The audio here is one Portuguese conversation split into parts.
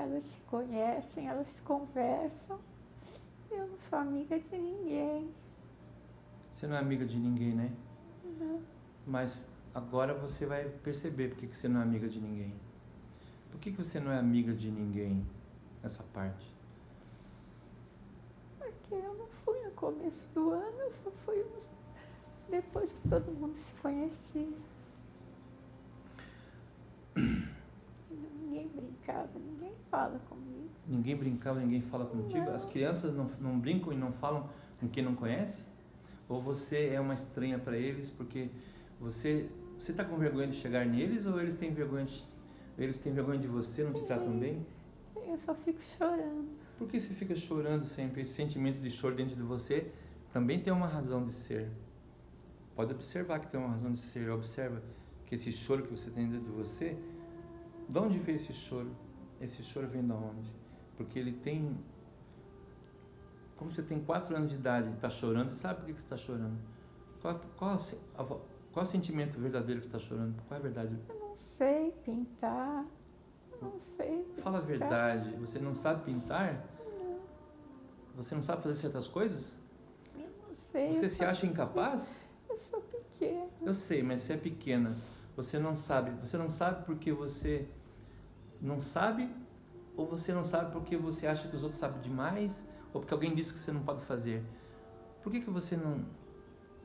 Elas se conhecem, elas se conversam. Eu não sou amiga de ninguém. Você não é amiga de ninguém, né? Não. Mas agora você vai perceber por que você não é amiga de ninguém. Por que, você não é amiga de ninguém nessa parte? Porque eu não fui no começo do ano, eu só fui depois que todo mundo se conhecia. Ninguém brincava, ninguém fala comigo. Ninguém brincava, ninguém fala contigo? Não. As crianças não, não brincam e não falam com quem não conhece? Ou você é uma estranha para eles porque você você está com vergonha de chegar neles ou eles têm vergonha de, eles têm vergonha de você, não te tratam bem? Eu só fico chorando. Por que você fica chorando sempre? Esse sentimento de choro dentro de você também tem uma razão de ser. Pode observar que tem uma razão de ser. Observa que esse choro que você tem dentro de você, de onde veio esse choro? Esse choro vem de onde? Porque ele tem. Como você tem 4 anos de idade e está chorando, você sabe por que você está chorando? Qual, qual, qual o sentimento verdadeiro que você está chorando? Qual é a verdade? Eu não sei pintar. Não sei. Fala a pintar. verdade. Você não sabe pintar? Não, Você não sabe fazer certas coisas? eu não sei. Você se acha pequena. incapaz? Eu sou pequena. Eu sei, mas você é pequena. Você não sabe. Você não sabe porque você não sabe? Ou você não sabe porque você acha que os outros sabem demais? Ou porque alguém disse que você não pode fazer? Por que, que você não.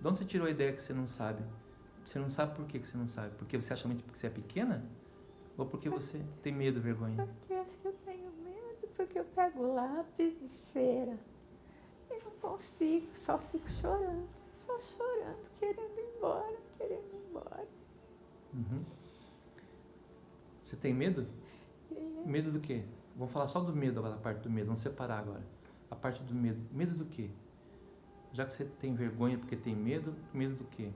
De onde você tirou a ideia que você não sabe? Você não sabe por que, que você não sabe? Porque você acha muito que você é pequena? Ou porque você tem medo, vergonha? Porque eu acho que eu tenho medo, porque eu pego lápis de cera e não consigo, só fico chorando, só chorando, querendo ir embora, querendo ir embora. Uhum. Você tem medo? Medo do quê? Vamos falar só do medo agora, a parte do medo. Vamos separar agora. A parte do medo. Medo do quê? Já que você tem vergonha porque tem medo, medo do quê?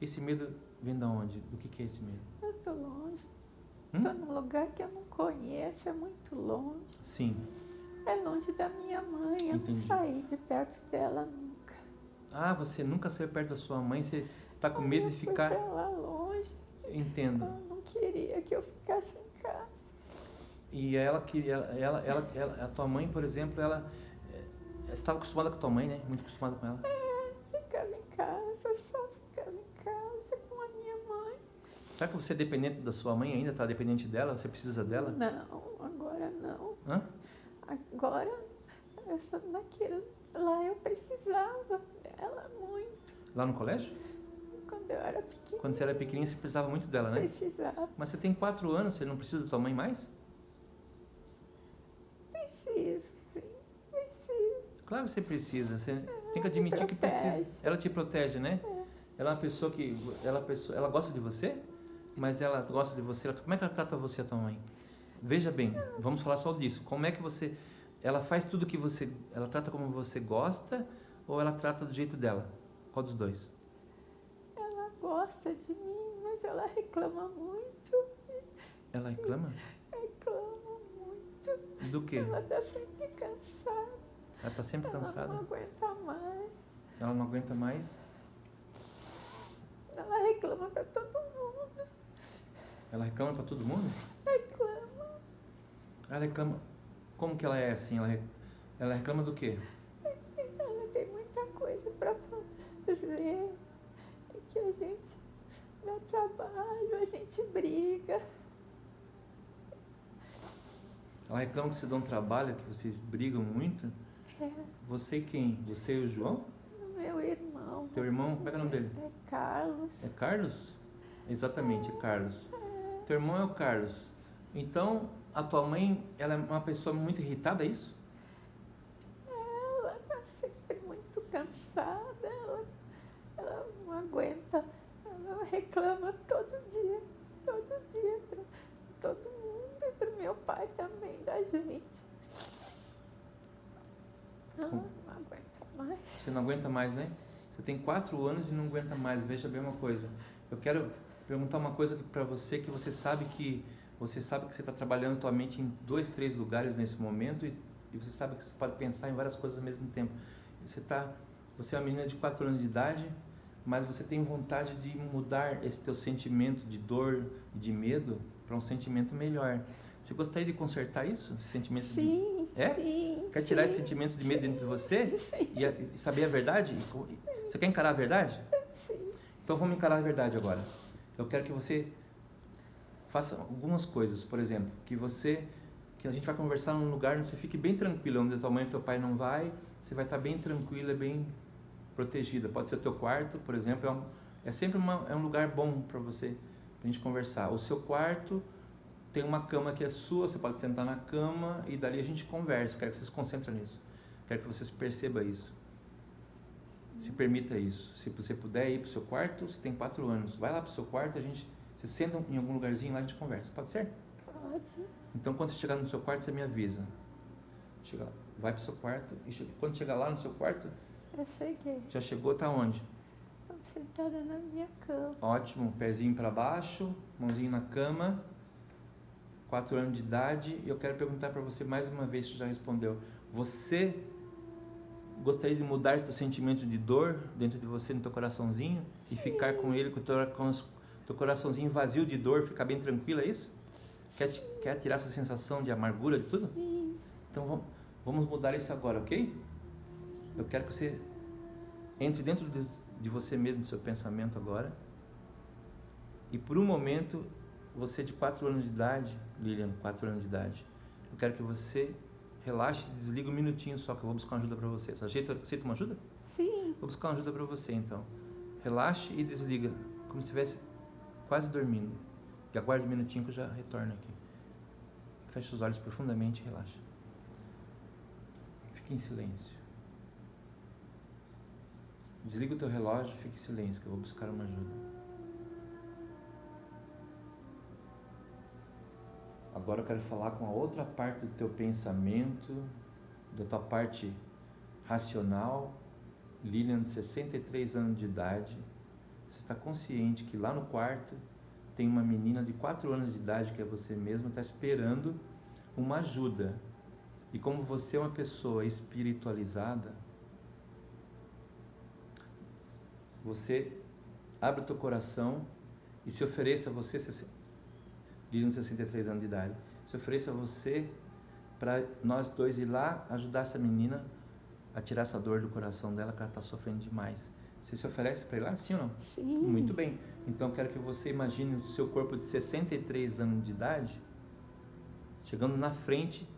Esse medo vem da onde? Do que, que é esse medo? eu tô longe, Hum? tô num lugar que eu não conheço, é muito longe. Sim. É longe da minha mãe, eu Entendi. não saí de perto dela nunca. Ah, você nunca saiu perto da sua mãe, você está com Aí medo eu de fui ficar. pra lá longe, Entendo. ela não queria que eu ficasse em casa. E ela queria. Ela, ela, ela, a tua mãe, por exemplo, ela. eh, estava acostumada com a tua mãe, né? Muito acostumada com ela. Ficava em casa, só ficava em casa com a minha mãe. Será que você é dependente da sua mãe ainda? Está dependente dela? Você precisa dela? Não, agora não. Hã? Agora, eu só naquilo, lá eu precisava dela muito. Lá no colégio? Quando eu era pequena, Quando você era pequenininha, você precisava muito dela, né? precisava. Mas você tem quatro anos, você não precisa da tua mãe mais? Claro que você precisa. Você tem que admitir que precisa. Ela te protege, né? Ela é uma pessoa que. Ela, é pessoa, ela gosta de você, mas ela gosta de você. Ela- como é que ela trata você, a tua mãe? Veja bem, vamos falar só disso. Como é que você. Ela faz tudo que você. Ela trata como você gosta ou ela trata do jeito dela? Qual dos dois? Ela gosta de mim, mas ela reclama muito. Ela reclama? Reclama muito. Do quê? Ela tá sempre cansada. Ela tá sempre Ela cansada? não aguenta mais. Ela não aguenta mais? Ela reclama pra todo mundo. Ela reclama pra todo mundo? Reclama. Ela reclama. Como que ela é assim? Ela, ela reclama do quê? Ela tem muita coisa pra fazer. É que a gente dá trabalho, a gente briga. Ela reclama que você dá um trabalho, que vocês brigam muito. É, Você quem? Você e o João? meu irmão. Teu irmão, como é que é o nome dele? É Carlos. É Carlos? Exatamente, é Carlos. Teu irmão é o Carlos. Então, a tua mãe, ela é uma pessoa muito irritada, é isso? Ela tá sempre muito cansada. Ela, ela não aguenta. Ela reclama todo dia. Todo dia pra todo mundo e pro meu pai também, da gente. Como? não aguenta mais. Você não aguenta mais, né? Você tem quatro anos e não aguenta mais. Veja bem uma coisa. Eu quero perguntar uma coisa para você que você sabe que você sabe que você está trabalhando tua mente em dois, três lugares nesse momento e, e você sabe que você pode pensar em várias coisas ao mesmo tempo. Você tá, você é uma menina de quatro anos de idade, mas você tem vontade de mudar esse teu sentimento de dor, de medo para um sentimento melhor. Você gostaria de consertar isso? Sentimento sim, de... É? sim. Quer tirar sim, esse sentimento de medo dentro de você? Sim, E, a- e saber a verdade? Você quer encarar a verdade? sim. Então vamos encarar a verdade agora. Eu quero que você faça algumas coisas, por exemplo, que você que a gente vai conversar num lugar onde você fique bem tranquilo, onde a tua mãe e teu pai não vai, você vai estar bem tranquila, bem protegida. Pode ser o teu quarto, por exemplo, é, um, é sempre uma, é um lugar bom para você, pra gente conversar. O seu quarto tem uma cama que é sua, você pode sentar na cama e dali a gente conversa. Eu quero que você se concentre nisso. Quero que você perceba isso. Se permita isso. Se você puder ir para o seu quarto, você tem quatro anos. Vai lá para o seu quarto, a gente, você senta em algum lugarzinho lá e a gente conversa. Pode ser? Pode. Então, quando você chegar no seu quarto, você me avisa. Chega lá. Vai para o seu quarto e chega- quando chegar lá no seu quarto, Eu cheguei. já chegou, tá onde? Estou sentada na minha cama. Ótimo, pezinho para baixo, mãozinho na cama. Quatro anos de idade. E eu quero perguntar para você mais uma vez, você já respondeu. Você gostaria de mudar esse sentimento de dor dentro de você, no teu coraçãozinho? E ficar com ele, com o teu, com teu coraçãozinho vazio de dor, ficar bem tranquilo, é isso? Quer, quer tirar essa sensação de amargura de tudo? Sim. Então vamos, vamos mudar isso agora, ok? Eu quero que você entre dentro de, de você mesmo, do seu pensamento agora. E por um momento, você de 4 anos de idade, Lilian, 4 anos de idade, eu quero que você relaxe e desliga um minutinho só, que eu vou buscar uma ajuda para você. Você aceita, aceita uma ajuda? Sim. Vou buscar uma ajuda para você então. Relaxe e desliga, como se estivesse quase dormindo. E aguarde um minutinho que eu já retorno aqui. Feche os olhos profundamente e relaxe. Fique em silêncio. Desliga o teu relógio e fique em silêncio, que eu vou buscar uma ajuda. Agora eu quero falar com a outra parte do teu pensamento, da tua parte racional, Lilian, de 63 anos de idade, você está consciente que lá no quarto tem uma menina de 4 anos de idade, que é você mesma, está esperando uma ajuda. E como você é uma pessoa espiritualizada, você abre o teu coração e se ofereça a você, Lilian, de 63 anos de idade, se ofereça a você para nós dois ir lá ajudar essa menina a tirar essa dor do coração dela, que ela está sofrendo demais. Você se oferece para ir lá, sim ou não? Sim. Muito bem. Então eu quero que você imagine o seu corpo de 63 anos de idade chegando na frente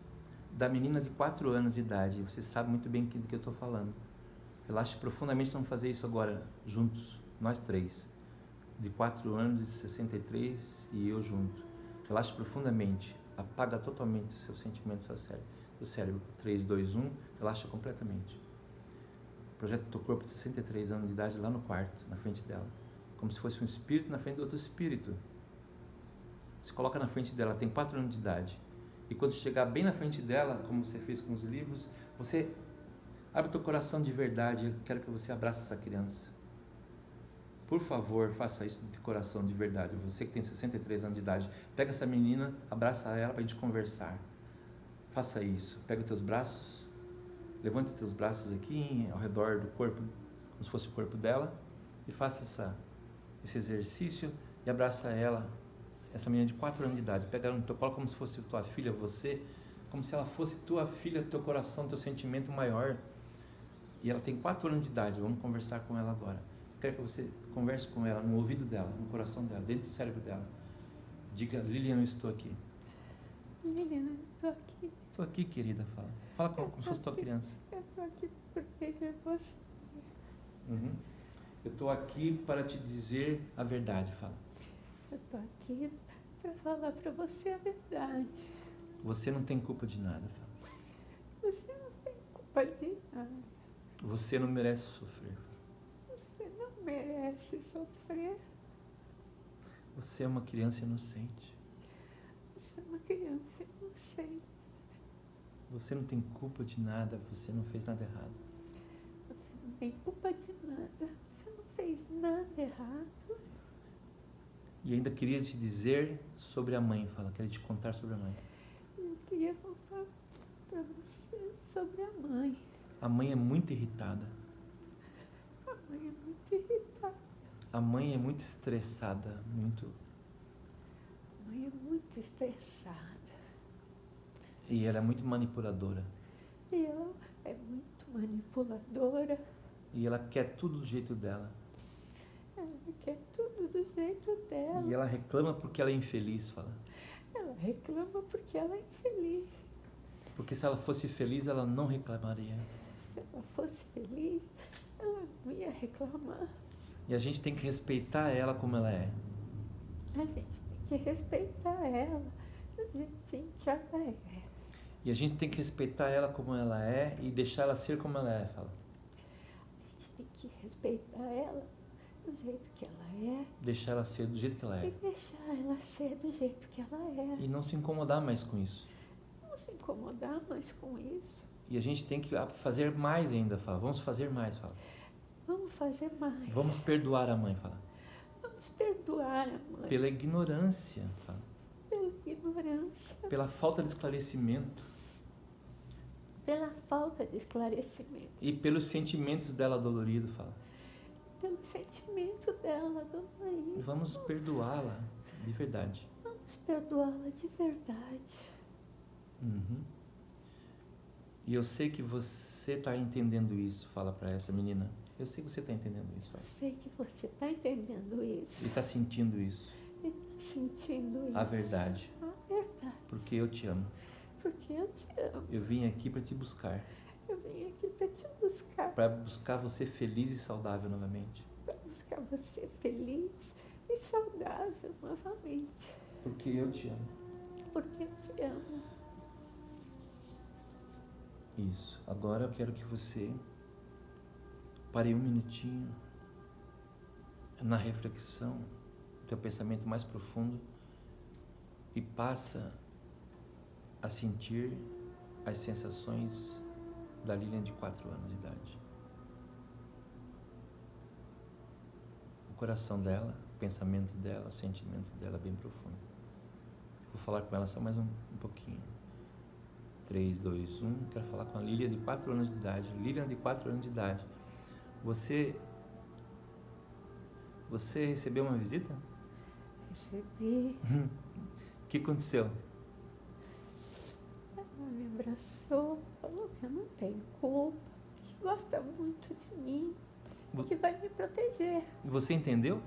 da menina de 4 anos de idade. Você sabe muito bem do que eu estou falando. Relaxe profundamente, vamos fazer isso agora juntos, nós três. De 4 anos, de 63 e eu junto. Relaxe profundamente. Apaga totalmente o seu sentimento, seu cérebro. Seu cérebro. 3, 2, 1. Relaxa completamente. Projeta o teu corpo de 63 anos de idade lá no quarto, na frente dela. Como se fosse um espírito na frente do outro espírito. Se coloca na frente dela, tem 4 anos de idade. E quando chegar bem na frente dela, como você fez com os livros, você abre o teu coração de verdade. Eu quero que você abrace essa criança. Por favor, faça isso de coração de verdade. Você que tem 63 anos de idade, pega essa menina, abraça ela para a gente conversar. Faça isso. Pega os teus braços, levante os teus braços aqui ao redor do corpo, como se fosse o corpo dela, e faça essa, esse exercício e abraça ela, essa menina de 4 anos de idade. Pega ela no teu colo como se fosse tua filha, você, como se ela fosse tua filha, teu coração, teu sentimento maior. E ela tem 4 anos de idade. Vamos conversar com ela agora. Quero que você converse com ela no ouvido dela, no coração dela, dentro do cérebro dela. Diga, Lilian, eu estou aqui. Menina, eu estou aqui. Estou aqui, querida, fala. Fala como, como se fosse tua criança. Eu estou aqui porque de você. Uhum. Eu estou aqui para te dizer a verdade, fala. Eu estou aqui para falar para você a verdade. Você não tem culpa de nada, fala. Você não tem culpa de nada. Você não merece sofrer. Não merece sofrer. Você é uma criança inocente. Você é uma criança inocente. Você não tem culpa de nada, você não fez nada errado. Você não tem culpa de nada. Você não fez nada errado. E ainda queria te dizer sobre a mãe, fala, quero te contar sobre a mãe. Eu queria contar para você sobre a mãe. A mãe é muito irritada. A mãe é muito irritada. A mãe é muito estressada, muito. A mãe é muito estressada. E ela é muito manipuladora. E ela é muito manipuladora. E ela quer tudo do jeito dela. Ela quer tudo do jeito dela. E ela reclama porque ela é infeliz, fala. Ela reclama porque ela é infeliz. Porque se ela fosse feliz, ela não reclamaria. Se ela fosse feliz, ela não ia reclamar. E a gente tem que respeitar ela como ela é. A gente tem que respeitar ela do jeitinho que ela é. E a gente tem que respeitar ela como ela é e deixar ela ser como ela é, fala. A gente tem que respeitar ela do jeito que ela é Deixar ela ser do jeito que ela e é. deixar ela ser do jeito que ela é. E não se incomodar mais com isso. Não se incomodar mais com isso. E a gente tem que fazer mais ainda, fala. Vamos fazer mais, fala. Vamos fazer mais. Vamos perdoar a mãe, fala. Vamos perdoar a mãe Pela ignorância, fala. pela ignorância, Pela falta de esclarecimento pela falta de esclarecimento, e pelos sentimentos dela dolorido, fala. pelo sentimento dela, Maria. Vamos perdoá-la de verdade. Vamos perdoá-la de verdade. Uhum. E eu sei que você está entendendo isso, fala para essa menina. Eu sei que você está entendendo isso, fala. Sei que você está entendendo isso E está sentindo isso, e está sentindo isso. a verdade, A verdade. porque eu te amo. Porque eu te amo. Eu vim aqui para te buscar, Eu vim aqui para te buscar. para buscar você feliz e saudável novamente, Para buscar você feliz e saudável novamente. porque eu te amo. Porque eu te amo. Isso. Agora eu quero que você pare um minutinho na reflexão, teu pensamento mais profundo e passa a sentir as sensações da Lilian de 4 anos de idade. O coração dela, o pensamento dela, o sentimento dela bem profundo. Vou falar com ela só mais um, um pouquinho. 3, 2, 1. Quero falar com a Lilian de 4 anos de idade. Lilian de 4 anos de idade. Você. Você recebeu uma visita? Recebi. O que aconteceu? Ela me abraçou, falou que eu não tenho culpa, que gosta muito de mim, Vo- que vai me proteger. Você entendeu?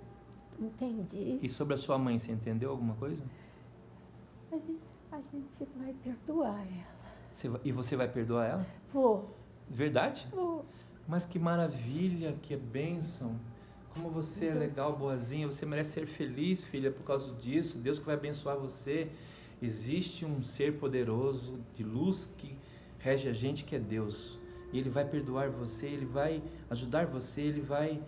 Entendi. E sobre a sua mãe, você entendeu alguma coisa? A gente, a gente vai perdoar ela. Você e você vai perdoar ela? Vou, Verdade? vou. Mas que maravilha, que bênção. Como você é legal, boazinha. Você merece ser feliz, filha, por causa disso. Deus que vai abençoar você. Existe um ser poderoso de luz que rege a gente, que é Deus. E Ele vai perdoar você, Ele vai ajudar você, Ele vai,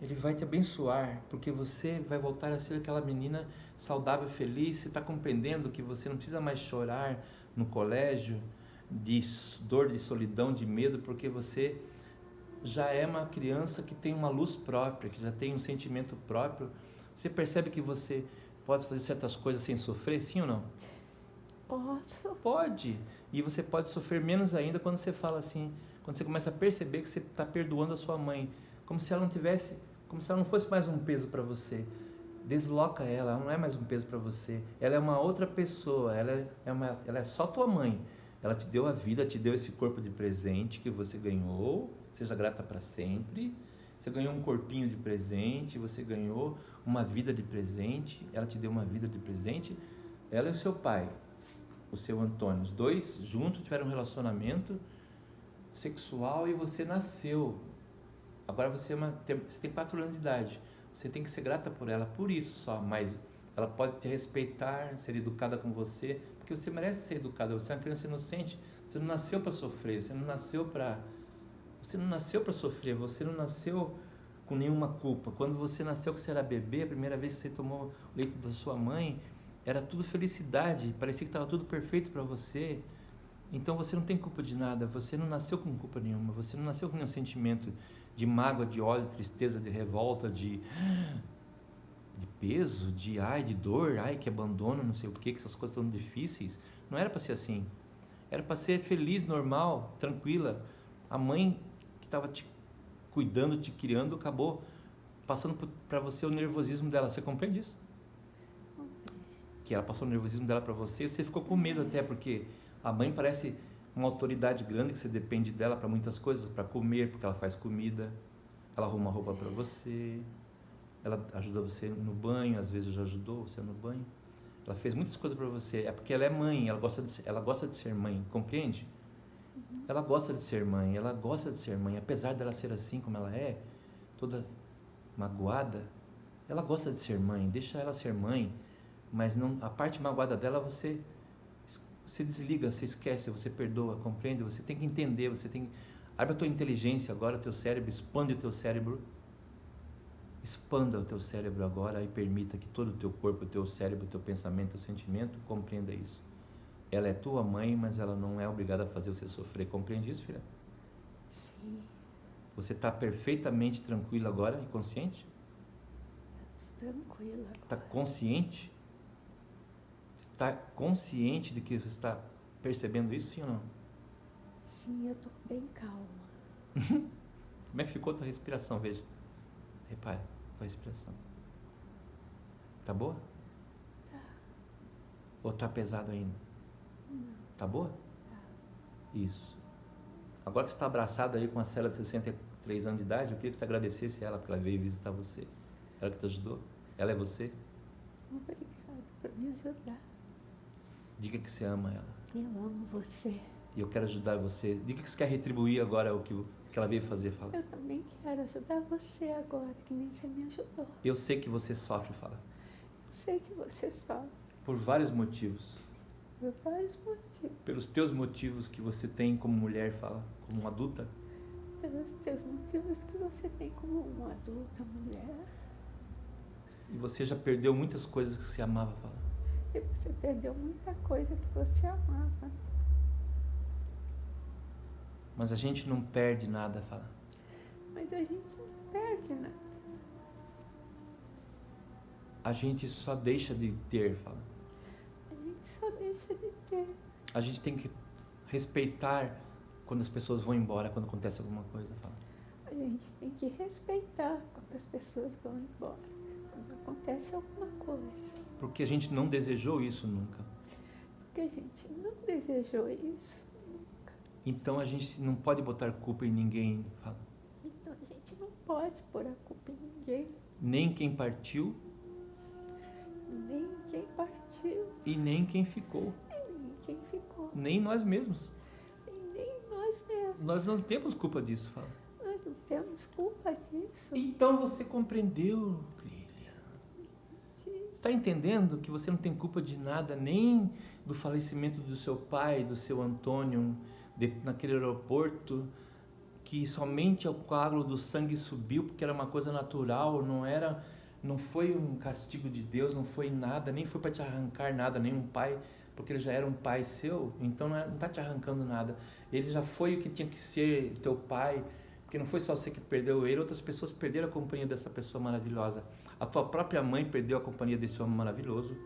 Ele vai te abençoar, porque você vai voltar a ser aquela menina saudável, feliz. Você está compreendendo que você não precisa mais chorar no colégio de dor, de solidão, de medo, porque você já é uma criança que tem uma luz própria, que já tem um sentimento próprio. Você percebe que você pode fazer certas coisas sem sofrer, sim ou não? Posso? Pode. E você pode sofrer menos ainda quando você fala assim, quando você começa a perceber que você está perdoando a sua mãe, como se ela não tivesse, como se ela não fosse mais um peso para você. Desloca ela, ela não é mais um peso para você. Ela é uma outra pessoa, ela é, é uma, ela é só tua mãe. Ela te deu a vida, te deu esse corpo de presente que você ganhou. Seja grata para sempre. Você ganhou um corpinho de presente, você ganhou uma vida de presente. Ela te deu uma vida de presente. Ela e o seu pai, o seu Antônio, os dois juntos tiveram um relacionamento sexual e você nasceu. Agora você, é uma, tem, você tem anos de idade. Você tem que ser grata por ela, por isso só. Mas ela pode te respeitar, ser educada com você, porque você merece ser educada. Você é uma criança inocente. Você não nasceu para sofrer. Você não nasceu para você não nasceu para sofrer. Você não nasceu com nenhuma culpa. Quando você nasceu que você era bebê, a primeira vez que você tomou o leite da sua mãe, era tudo felicidade. Parecia que estava tudo perfeito para você. Então você não tem culpa de nada. Você não nasceu com culpa nenhuma. Você não nasceu com nenhum sentimento de mágoa, de ódio, de tristeza, de revolta, de de peso, de ai, de dor, ai, que abandono, não sei o que, que essas coisas tão difíceis. Não era para ser assim. Era para ser feliz, normal, tranquila. A mãe que estava te cuidando, te criando, acabou passando para você o nervosismo dela. Você compreende isso? Que ela passou o nervosismo dela para você e você ficou com medo até, porque A mãe parece uma autoridade grande que você depende dela para muitas coisas, para comer, porque ela faz comida, ela arruma roupa para você, ela ajuda você no banho, às vezes já ajudou você no banho. Ela fez muitas coisas para você. É porque ela é mãe, ela gosta de ser, ela gosta de ser mãe, compreende? Uhum. Ela gosta de ser mãe, ela gosta de ser mãe, apesar dela ser assim como ela é, toda magoada, ela gosta de ser mãe, deixa ela ser mãe, mas não a parte magoada dela você você desliga, você esquece, você perdoa, compreende? Você tem que entender, você tem abre a tua inteligência agora, teu cérebro, expande o teu cérebro. Expanda o teu cérebro agora e permita que todo o teu corpo, o teu cérebro, o teu pensamento, o teu sentimento compreenda isso. Ela é tua mãe, mas ela não é obrigada a fazer você sofrer. Compreende isso, filha? Sim. Você está perfeitamente tranquila agora e consciente? Tranquila. Está consciente? Está consciente de que você está percebendo isso, sim ou não? Sim, eu estou bem calma. Como é que ficou a tua respiração? Veja. Repare, tua respiração. Tá boa? Tá. Ou tá pesado ainda? Não. Tá boa? Tá. Isso. Agora que você está abraçado aí com a cela de 63 anos de idade, eu queria que você agradecesse ela porque ela veio visitar você. Ela que te ajudou? Ela é você? Obrigada por me ajudar. Diga que você ama ela. Eu amo você. E eu quero ajudar você. Diga que você quer retribuir agora o que, que ela veio fazer. Fala. Eu também quero ajudar você agora, que nem você me ajudou. Eu sei que você sofre, fala. Eu sei que você sofre. Por vários motivos. Por vários motivos. Pelos teus motivos que você tem como mulher, fala, como uma adulta. Pelos teus motivos que você tem como uma adulta mulher. E você já perdeu muitas coisas que você amava, fala. E você perdeu muita coisa que você amava. Mas a gente não perde nada, fala. Mas a gente não perde nada. A gente só deixa de ter, fala. A gente só deixa de ter. A gente tem que respeitar quando as pessoas vão embora, quando acontece alguma coisa, fala. A gente tem que respeitar quando as pessoas vão embora, quando acontece alguma coisa. Porque a gente não desejou isso nunca. Porque a gente não desejou isso. Então a gente não pode botar culpa em ninguém, fala. Então a gente não pode pôr a culpa em ninguém. Nem quem partiu. Nem quem partiu. E nem quem ficou. E nem quem ficou. Nem nós mesmos. E nem nós mesmos. Nós não temos culpa disso, fala. Nós não temos culpa disso. Então você compreendeu. Está entendendo que você não tem culpa de nada, nem do falecimento do seu pai, do seu Antônio, de, naquele aeroporto, que somente o coágulo do sangue subiu porque era uma coisa natural, não era, não foi um castigo de Deus, não foi nada, nem foi para te arrancar nada, nem um pai, porque ele já era um pai seu, então não está te arrancando nada. Ele já foi o que tinha que ser teu pai, porque não foi só você que perdeu ele, outras pessoas perderam a companhia dessa pessoa maravilhosa. A tua própria mãe perdeu a companhia desse homem maravilhoso,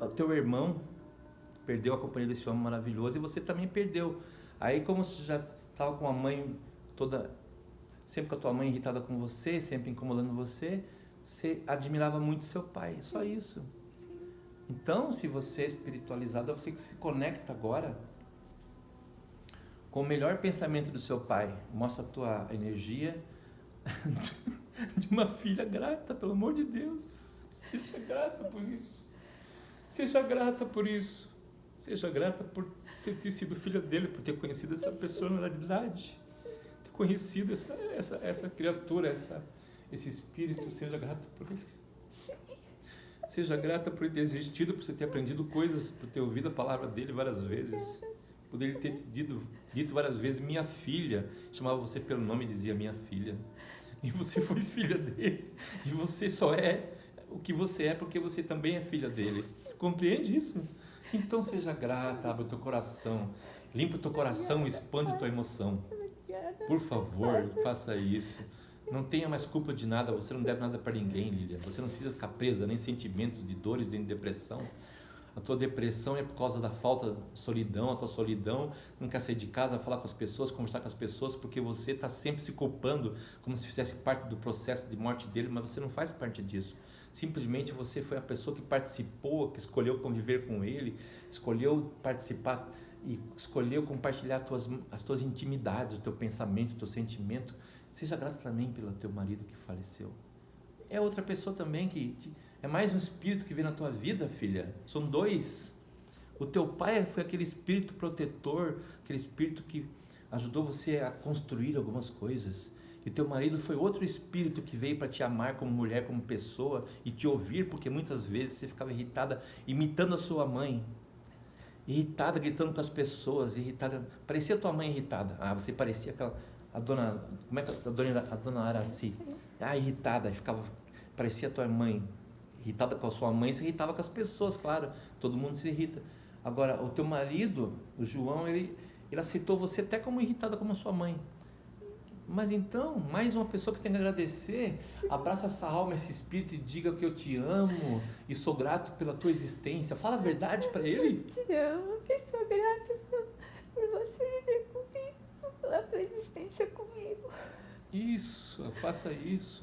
o teu irmão perdeu a companhia desse homem maravilhoso e você também perdeu. Aí como você já estava com a mãe toda, sempre com a tua mãe irritada com você, sempre incomodando você, você admirava muito seu pai, só isso. Então, se você é espiritualizada, você que se conecta agora com o melhor pensamento do seu pai, mostra a tua energia de uma filha grata, pelo amor de Deus. Seja grata por isso. Seja grata por isso. Seja grata por ter, ter sido filha dele, por ter conhecido essa personalidade, ter conhecido essa, essa, essa criatura, essa, esse espírito. Seja grata por ele. Seja grata por ele ter existido, por você ter aprendido coisas, por ter ouvido a palavra dele várias vezes. Por ele ter dito, dito várias vezes, minha filha. Chamava você pelo nome e dizia minha filha. E você foi filha dele. E você só é o que você é porque você também é filha dele. Compreende isso? Então seja grata, abre o teu coração. Limpa o teu coração, expande a tua emoção. Por favor, faça isso. Não tenha mais culpa de nada, você não deve nada para ninguém, Lilia. Você não precisa ficar presa nem sentimentos de dores, nem de depressão. A tua depressão é por causa da falta de solidão, a tua solidão, não quer sair de casa, falar com as pessoas, conversar com as pessoas, porque você está sempre se culpando como se fizesse parte do processo de morte dele, mas você não faz parte disso. Simplesmente você foi a pessoa que participou, que escolheu conviver com ele, escolheu participar e escolheu compartilhar tuas, as tuas intimidades, o teu pensamento, o teu sentimento. Seja grato também pelo teu marido que faleceu. É outra pessoa também que te, é mais um espírito que vem na tua vida, filha. São dois. O teu pai foi aquele espírito protetor, aquele espírito que ajudou você a construir algumas coisas. E teu marido foi outro espírito que veio para te amar como mulher, como pessoa e te ouvir, porque muitas vezes você ficava irritada imitando a sua mãe. Irritada, gritando com as pessoas, irritada. Parecia tua mãe irritada. Ah, você parecia aquela a dona, como é que a dona a dona Araci? Ah, irritada, ficava parecia tua mãe. Irritada com a sua mãe, se irritava com as pessoas, claro. Todo mundo se irrita. Agora, o teu marido, o João, ele ele aceitou você até como irritada como a sua mãe. Mas então, mais uma pessoa que você tem que agradecer, abraça essa alma, esse espírito e diga que eu te amo e sou grato pela tua existência. Fala a verdade para ele. Eu te amo, que sou grato por, por você viver comigo, pela tua existência comigo. Isso, faça isso.